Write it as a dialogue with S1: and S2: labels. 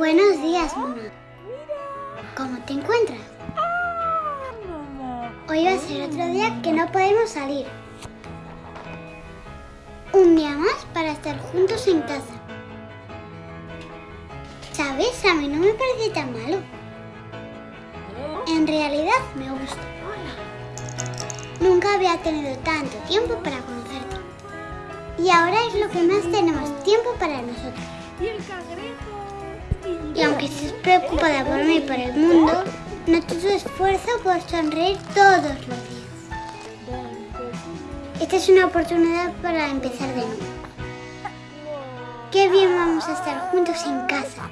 S1: Buenos días, mamá. ¿Cómo te encuentras? Hoy va a ser otro día que no podemos salir. Un día más para estar juntos en casa. ¿Sabes? A mí no me parece tan malo. En realidad me gusta. Nunca había tenido tanto tiempo para conocerte. Y ahora es lo que más tenemos tiempo para nosotros.
S2: Y el cangrejo
S1: que se preocupa de por mí y por el mundo, notó su esfuerzo por sonreír todos los días. Esta es una oportunidad para empezar de nuevo. Qué bien vamos a estar juntos en casa.